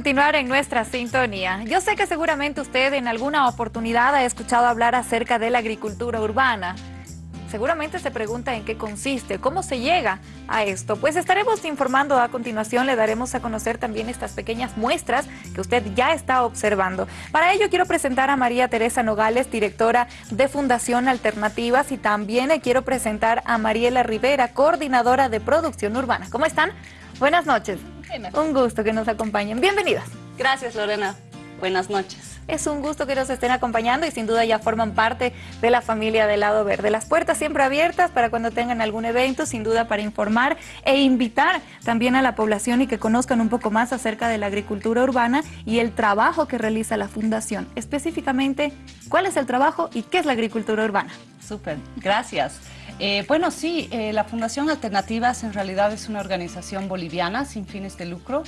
Continuar en nuestra sintonía. Yo sé que seguramente usted en alguna oportunidad ha escuchado hablar acerca de la agricultura urbana. Seguramente se pregunta en qué consiste, cómo se llega a esto. Pues estaremos informando a continuación, le daremos a conocer también estas pequeñas muestras que usted ya está observando. Para ello quiero presentar a María Teresa Nogales, directora de Fundación Alternativas y también quiero presentar a Mariela Rivera, coordinadora de producción urbana. ¿Cómo están? Buenas noches. Un gusto que nos acompañen. Bienvenidas. Gracias, Lorena. Buenas noches. Es un gusto que nos estén acompañando y sin duda ya forman parte de la familia del Lado Verde. Las puertas siempre abiertas para cuando tengan algún evento, sin duda para informar e invitar también a la población y que conozcan un poco más acerca de la agricultura urbana y el trabajo que realiza la Fundación. Específicamente, ¿cuál es el trabajo y qué es la agricultura urbana? Súper, gracias. Eh, bueno, sí, eh, la Fundación Alternativas en realidad es una organización boliviana sin fines de lucro.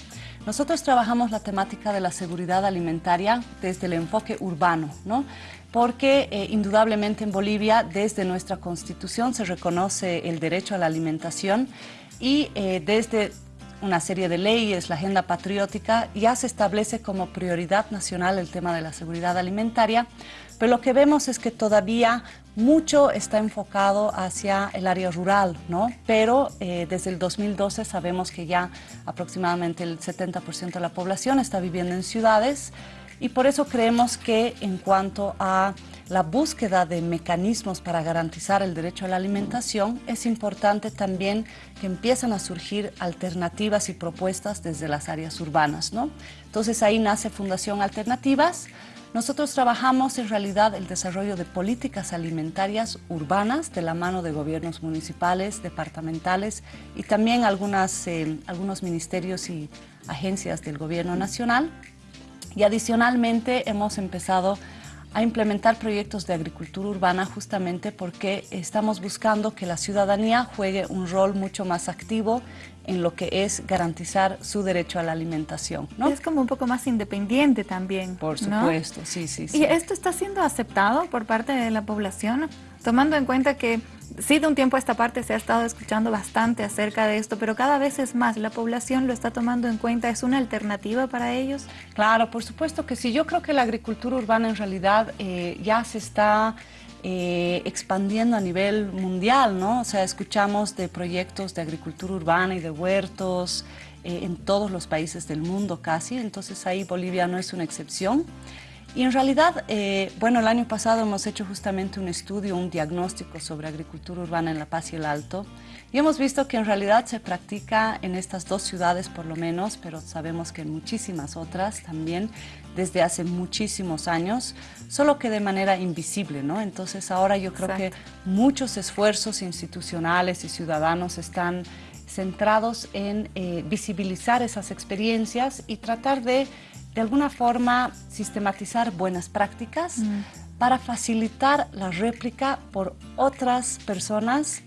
Nosotros trabajamos la temática de la seguridad alimentaria desde el enfoque urbano, ¿no? porque eh, indudablemente en Bolivia desde nuestra constitución se reconoce el derecho a la alimentación y desde una serie de leyes, la agenda patriótica, ya se establece como prioridad nacional el tema de la seguridad alimentaria, pero lo que vemos es que todavía mucho está enfocado hacia el área rural, ¿no? Pero eh, desde el 2012 sabemos que ya aproximadamente el 70% de la población está viviendo en ciudades y por eso creemos que en cuanto a la búsqueda de mecanismos para garantizar el derecho a la alimentación, es importante también que empiezan a surgir alternativas y propuestas desde las áreas urbanas, ¿no? Entonces ahí nace Fundación Alternativas, nosotros trabajamos en realidad el desarrollo de políticas alimentarias urbanas de la mano de gobiernos municipales, departamentales y también algunas, eh, algunos ministerios y agencias del gobierno nacional. Y adicionalmente hemos empezado a implementar proyectos de agricultura urbana justamente porque estamos buscando que la ciudadanía juegue un rol mucho más activo en lo que es garantizar su derecho a la alimentación. ¿no? Es como un poco más independiente también. Por supuesto, sí, sí, sí. ¿Y esto está siendo aceptado por parte de la población? Tomando en cuenta que sí de un tiempo a esta parte se ha estado escuchando bastante acerca de esto, pero cada vez es más, la población lo está tomando en cuenta, ¿es una alternativa para ellos? Claro, por supuesto que sí. Yo creo que la agricultura urbana en realidad eh, ya se está eh, expandiendo a nivel mundial, ¿no? O sea, escuchamos de proyectos de agricultura urbana y de huertos eh, en todos los países del mundo casi, entonces ahí Bolivia no es una excepción. Y en realidad, eh, bueno, el año pasado hemos hecho justamente un estudio, un diagnóstico sobre agricultura urbana en La Paz y el Alto. Y hemos visto que en realidad se practica en estas dos ciudades por lo menos, pero sabemos que en muchísimas otras también desde hace muchísimos años, solo que de manera invisible, ¿no? Entonces ahora yo creo que muchos esfuerzos institucionales y ciudadanos están centrados en eh, visibilizar esas experiencias y tratar de de alguna forma sistematizar buenas prácticas mm. para facilitar la réplica por otras personas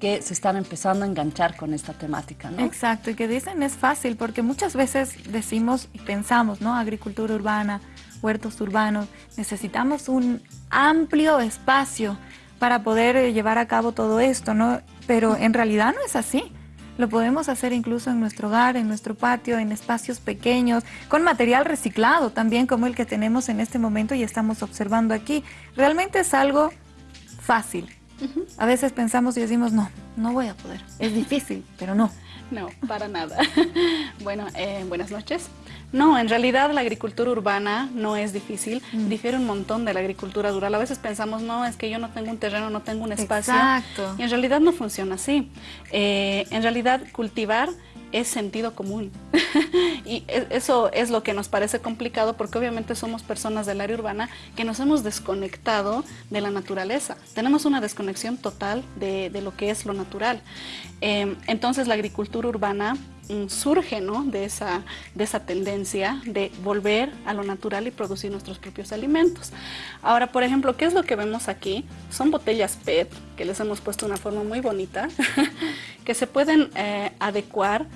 que se están empezando a enganchar con esta temática, ¿no? Exacto, y que dicen es fácil, porque muchas veces decimos y pensamos, ¿no? Agricultura urbana, huertos urbanos, necesitamos un amplio espacio para poder eh, llevar a cabo todo esto, ¿no? Pero en realidad no es así. Lo podemos hacer incluso en nuestro hogar, en nuestro patio, en espacios pequeños, con material reciclado también como el que tenemos en este momento y estamos observando aquí. Realmente es algo fácil. A veces pensamos y decimos, no, no voy a poder. Es difícil, pero no. No, para nada. bueno, eh, buenas noches. No, en realidad la agricultura urbana no es difícil, mm. difiere un montón de la agricultura rural. A veces pensamos, no, es que yo no tengo un terreno, no tengo un espacio. Exacto. Y en realidad no funciona así. Eh, en realidad cultivar es sentido común. y e, eso es lo que nos parece complicado porque obviamente somos personas del área urbana que nos hemos desconectado de la naturaleza. Tenemos una desconexión total de, lo que es lo natural. Em, entonces la agricultura urbana surge ¿no? de, esa, de esa tendencia de volver a lo natural y producir nuestros propios alimentos. Ahora, por ejemplo, ¿qué es lo que vemos aquí? Son botellas PET, que les hemos puesto una forma muy bonita, que se pueden eh, adecuar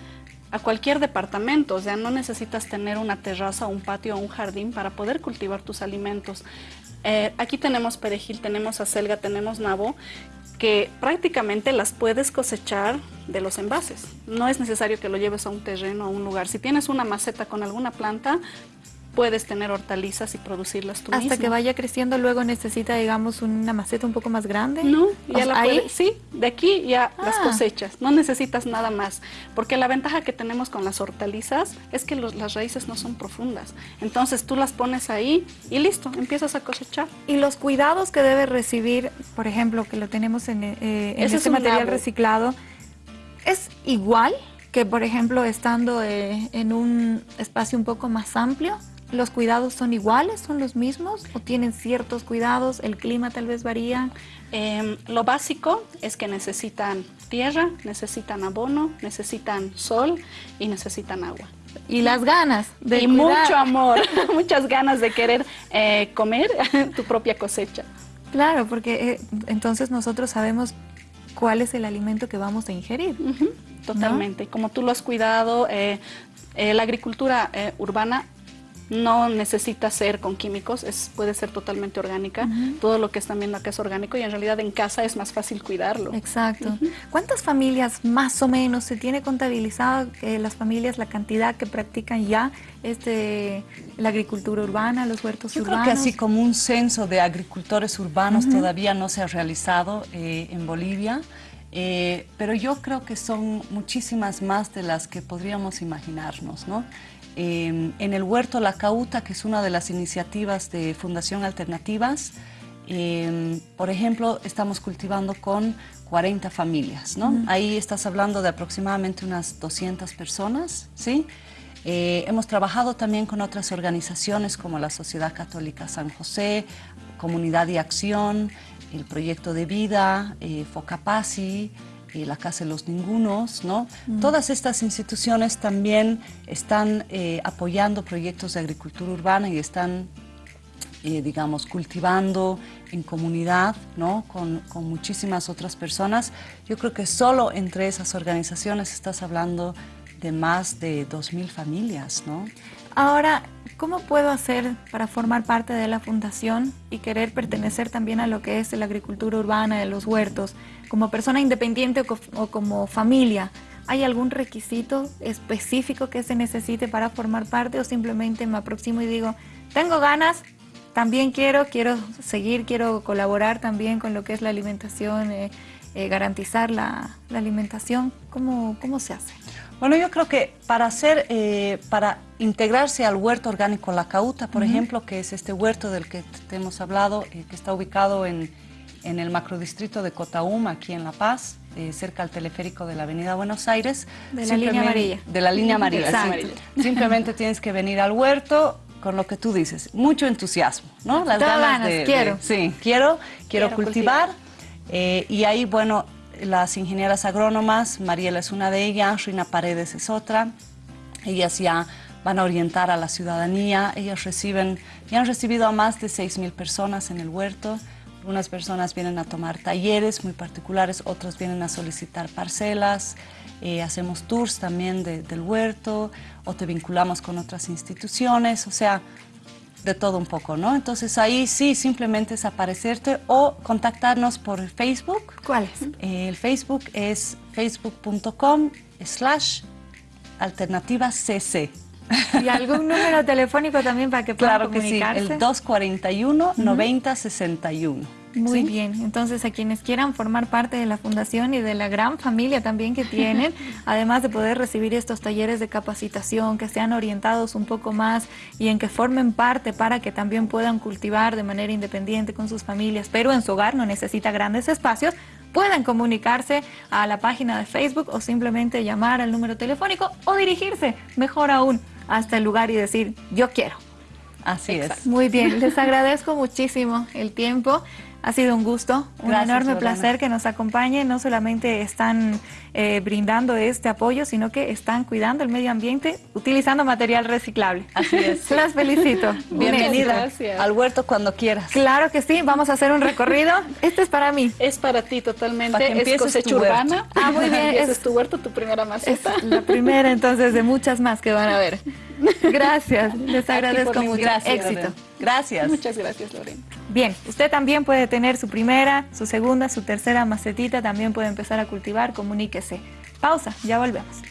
a cualquier departamento, o sea, no necesitas tener una terraza, un patio o un jardín para poder cultivar tus alimentos. Eh, aquí tenemos perejil, tenemos acelga, tenemos nabo, que prácticamente las puedes cosechar de los envases. No es necesario que lo lleves a un terreno, a un lugar. Si tienes una maceta con alguna planta, puedes tener hortalizas y producirlas tú Hasta que vaya creciendo, luego necesita, digamos, una maceta un poco más grande. No, ya la ¿ahí? sí, de aquí ya las ah. cosechas, no necesitas nada más, porque la ventaja que tenemos con las hortalizas es que las raíces no son profundas, entonces tú las pones ahí y listo, empiezas a cosechar. Y los cuidados que debe recibir, por ejemplo, que lo tenemos en, eh, este material reciclado, ¿es igual que, por ejemplo, estando eh, en un espacio un poco más amplio? ¿Los cuidados son iguales, son los mismos o tienen ciertos cuidados? ¿El clima tal vez varía? Em, lo básico es que necesitan tierra, necesitan abono, necesitan sol y necesitan agua. Y las ganas de Y mucho amor, muchas ganas de querer eh, comer tu propia cosecha. Claro, porque eh, entonces nosotros sabemos cuál es el alimento que vamos a ingerir. totalmente. Como tú lo has cuidado, eh, la agricultura urbana no necesita ser con químicos, es, puede ser totalmente orgánica. Todo lo que están viendo acá es orgánico y en realidad en casa es más fácil cuidarlo. Exacto. ¿Cuántas familias más o menos se tiene contabilizado que las familias, la cantidad que practican ya este, la agricultura urbana, los huertos yo urbanos? Yo creo que así como un censo de agricultores urbanos todavía no se ha realizado eh, en Bolivia. Eh, pero yo creo que son muchísimas más de las que podríamos imaginarnos, ¿no? Em, en el huerto La Cauta, que es una de las iniciativas de Fundación Alternativas, em, por ejemplo, estamos cultivando con 40 familias, ¿no? Ahí estás hablando de aproximadamente unas 200 personas, ¿sí? Eh, hemos trabajado también con otras organizaciones como la Sociedad Católica San José, Comunidad de Acción, el Proyecto de Vida, eh, Focapasi, la Casa de los Ningunos, ¿no? Mm. Todas estas instituciones también están eh, apoyando proyectos de agricultura urbana y están, eh, digamos, cultivando en comunidad, ¿no? Con, con, muchísimas otras personas. Yo creo que solo entre esas organizaciones estás hablando de más de 2.000 familias, ¿no? Ahora, ¿cómo puedo hacer para formar parte de la fundación y querer pertenecer también a lo que es la agricultura urbana, de los huertos? Como persona independiente o como familia, ¿hay algún requisito específico que se necesite para formar parte o simplemente me aproximo y digo, tengo ganas, también quiero, quiero seguir, quiero colaborar también con lo que es la alimentación, eh, eh, garantizar la, alimentación? ¿Cómo, ¿Cómo se hace? Bueno, yo creo que para hacer, eh, para integrarse al huerto orgánico La Cauta, por ejemplo, que es este huerto del que te hemos hablado, eh, que está ubicado en, en, el macrodistrito de Cotaúma, aquí en La Paz, eh, cerca al teleférico de la Avenida Buenos Aires. De la línea amarilla. De la línea amarilla, Simplemente tienes que venir al huerto con lo que tú dices, mucho entusiasmo, ¿no? Las ganas, de, quiero. sí, quiero, quiero, cultivar. Y ahí, bueno, las ingenieras agrónomas, Mariela es una de ellas, Rina Paredes es otra. Ellas ya van a orientar a la ciudadanía, ellas reciben, ya han recibido a más de 6.000 personas en el huerto. Algunas personas vienen a tomar talleres muy particulares, otras vienen a solicitar parcelas, eh, hacemos tours también del huerto o te vinculamos con otras instituciones, o sea, de todo un poco, ¿no? Entonces ahí sí, simplemente es aparecerte o contactarnos por Facebook. ¿Cuál es? Eh, el Facebook es facebook.com slash alternativa cc. ¿Y algún número telefónico también para que puedan claro comunicarse? que sí, el 241 9061. Muy bien, entonces a quienes quieran formar parte de la fundación y de la gran familia también que tienen, además de poder recibir estos talleres de capacitación, que sean orientados un poco más y en que formen parte para que también puedan cultivar de manera independiente con sus familias, pero en su hogar no necesita grandes espacios, puedan comunicarse a la página de Facebook o simplemente llamar al número telefónico o dirigirse, mejor aún, hasta el lugar y decir, yo quiero. Así es. Muy bien, les agradezco muchísimo el tiempo. Ha sido un gusto, un enorme placer que nos acompañen. No solamente están eh, brindando este apoyo, sino que están cuidando el medio ambiente utilizando material reciclable. Así es. Las felicito. Bienvenida al huerto cuando quieras. Claro que sí, vamos a hacer un recorrido. Este es para mí. Es para ti totalmente. es cosecha urbana. Ah, muy bien. es tu huerto, tu primera maceta. la primera entonces de muchas más que van a ver. Gracias, les agradezco mucho. Gracias, Éxito. Gracias. Muchas gracias, Lorena. Bien, usted también puede tener su primera, su segunda, su tercera macetita, también puede empezar a cultivar, comuníquese. Pausa, ya volvemos.